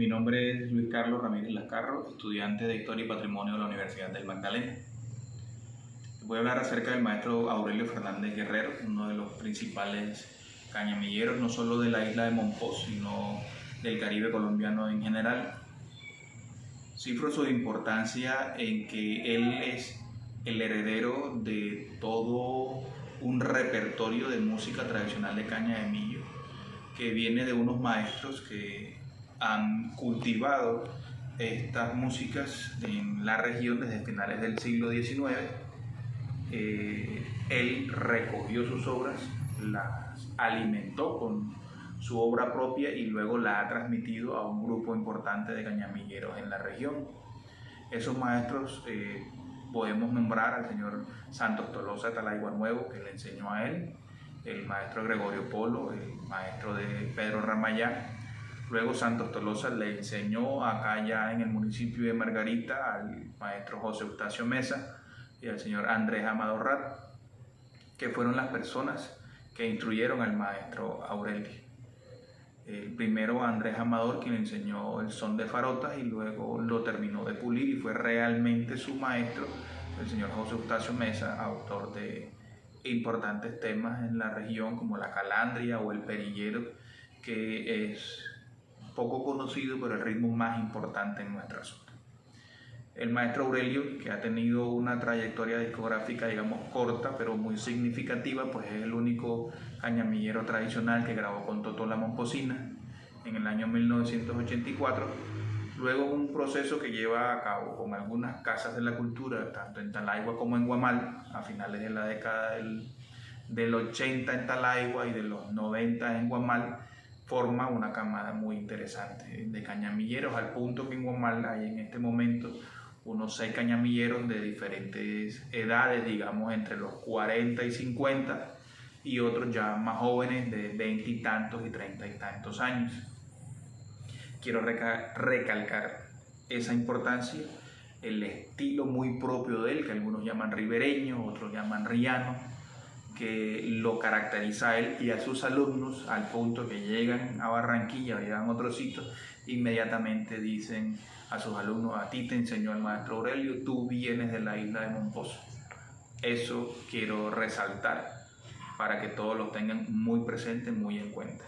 Mi nombre es Luis Carlos Ramírez Lascarro, estudiante de Historia y Patrimonio de la Universidad del Magdalena. Voy a hablar acerca del maestro Aurelio Fernández Guerrero, uno de los principales cañamilleros, no solo de la isla de Monpós, sino del Caribe colombiano en general. Cifro su importancia en que él es el heredero de todo un repertorio de música tradicional de caña de millo que viene de unos maestros que han cultivado estas músicas en la región desde finales del siglo XIX. Eh, él recogió sus obras, las alimentó con su obra propia y luego la ha transmitido a un grupo importante de cañamilleros en la región. Esos maestros eh, podemos nombrar al señor Santos Tolosa Talaigua Nuevo, que le enseñó a él, el maestro Gregorio Polo, el maestro de Pedro Ramayá. Luego Santos Tolosa le enseñó acá ya en el municipio de Margarita al maestro José Eustacio Mesa y al señor Andrés Amadorrat, que fueron las personas que instruyeron al maestro Aurelio. El primero Andrés Amador, quien enseñó el son de farotas y luego lo terminó de pulir y fue realmente su maestro, el señor José Eustacio Mesa, autor de importantes temas en la región como la calandria o el perillero, que es poco conocido pero el ritmo más importante en nuestra zona. El maestro Aurelio, que ha tenido una trayectoria discográfica, digamos, corta, pero muy significativa, pues es el único cañamillero tradicional que grabó con Totó La Momposina en el año 1984. Luego un proceso que lleva a cabo con algunas casas de la cultura, tanto en Talaigua como en Guamal, a finales de la década del, del 80 en Talaigua y de los 90 en Guamal, forma una camada muy interesante de cañamilleros, al punto que en Guamal hay en este momento unos seis cañamilleros de diferentes edades, digamos entre los 40 y 50, y otros ya más jóvenes de 20 y tantos y 30 y tantos años. Quiero recalcar esa importancia, el estilo muy propio de él, que algunos llaman ribereño, otros llaman riano, que lo caracteriza a él y a sus alumnos al punto que llegan a Barranquilla o llegan a otro sitio, inmediatamente dicen a sus alumnos, a ti te enseñó el maestro Aurelio, tú vienes de la isla de Monposo. Eso quiero resaltar para que todos lo tengan muy presente, muy en cuenta.